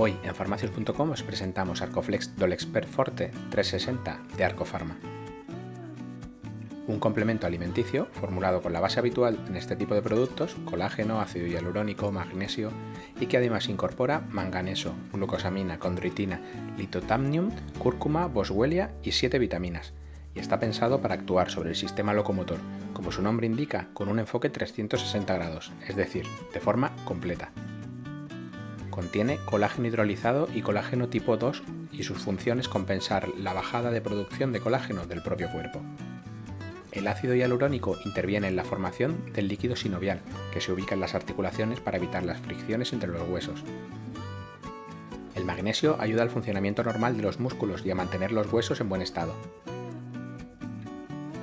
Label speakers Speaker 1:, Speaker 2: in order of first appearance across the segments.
Speaker 1: Hoy en farmacias.com os presentamos Arcoflex Dolexpert Forte 360 de Arcofarma. Un complemento alimenticio formulado con la base habitual en este tipo de productos, colágeno, ácido hialurónico, magnesio y que además incorpora manganeso, glucosamina, condroitina, litotamnium, cúrcuma, boswellia y 7 vitaminas, y está pensado para actuar sobre el sistema locomotor, como su nombre indica, con un enfoque 360 grados, es decir, de forma completa. Contiene colágeno hidrolizado y colágeno tipo 2 y sus funciones compensar la bajada de producción de colágeno del propio cuerpo. El ácido hialurónico interviene en la formación del líquido sinovial, que se ubica en las articulaciones para evitar las fricciones entre los huesos. El magnesio ayuda al funcionamiento normal de los músculos y a mantener los huesos en buen estado.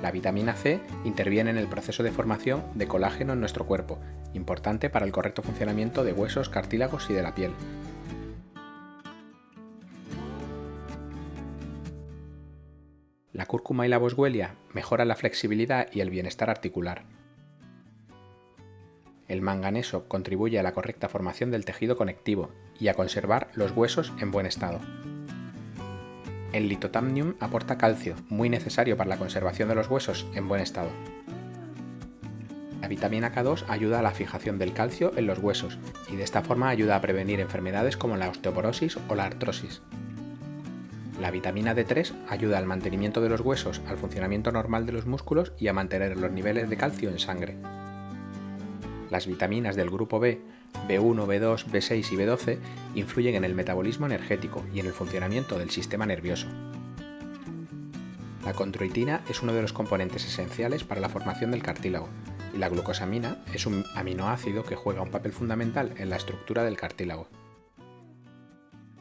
Speaker 1: La vitamina C interviene en el proceso de formación de colágeno en nuestro cuerpo, importante para el correcto funcionamiento de huesos, cartílagos y de la piel. La cúrcuma y la boswellia mejoran la flexibilidad y el bienestar articular. El manganeso contribuye a la correcta formación del tejido conectivo y a conservar los huesos en buen estado. El litotamnium aporta calcio, muy necesario para la conservación de los huesos en buen estado. La vitamina K2 ayuda a la fijación del calcio en los huesos y de esta forma ayuda a prevenir enfermedades como la osteoporosis o la artrosis. La vitamina D3 ayuda al mantenimiento de los huesos, al funcionamiento normal de los músculos y a mantener los niveles de calcio en sangre. Las vitaminas del grupo B, B1, B2, B6 y B12 influyen en el metabolismo energético y en el funcionamiento del sistema nervioso. La condroitina es uno de los componentes esenciales para la formación del cartílago y la glucosamina es un aminoácido que juega un papel fundamental en la estructura del cartílago.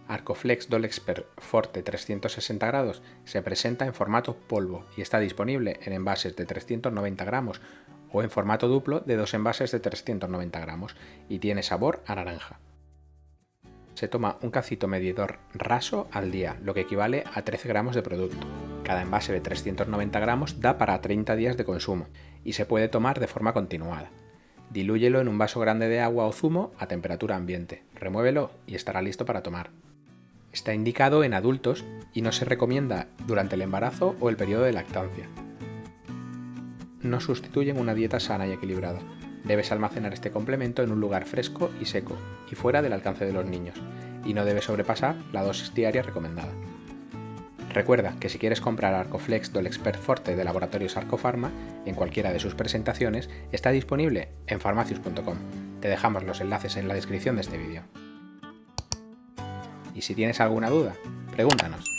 Speaker 1: Arcoflex Dolexpert Forte 360 grados se presenta en formato polvo y está disponible en envases de 390 gramos o en formato duplo de dos envases de 390 gramos y tiene sabor a naranja. Se toma un cacito medidor raso al día, lo que equivale a 13 gramos de producto. Cada envase de 390 gramos da para 30 días de consumo y se puede tomar de forma continuada. Dilúyelo en un vaso grande de agua o zumo a temperatura ambiente, remuévelo y estará listo para tomar. Está indicado en adultos y no se recomienda durante el embarazo o el periodo de lactancia. No sustituyen una dieta sana y equilibrada. Debes almacenar este complemento en un lugar fresco y seco y fuera del alcance de los niños, y no debe sobrepasar la dosis diaria recomendada. Recuerda que si quieres comprar Arcoflex del Expert Forte de Laboratorios Arcofarma, en cualquiera de sus presentaciones, está disponible en farmacius.com. Te dejamos los enlaces en la descripción de este vídeo. Y si tienes alguna duda, pregúntanos.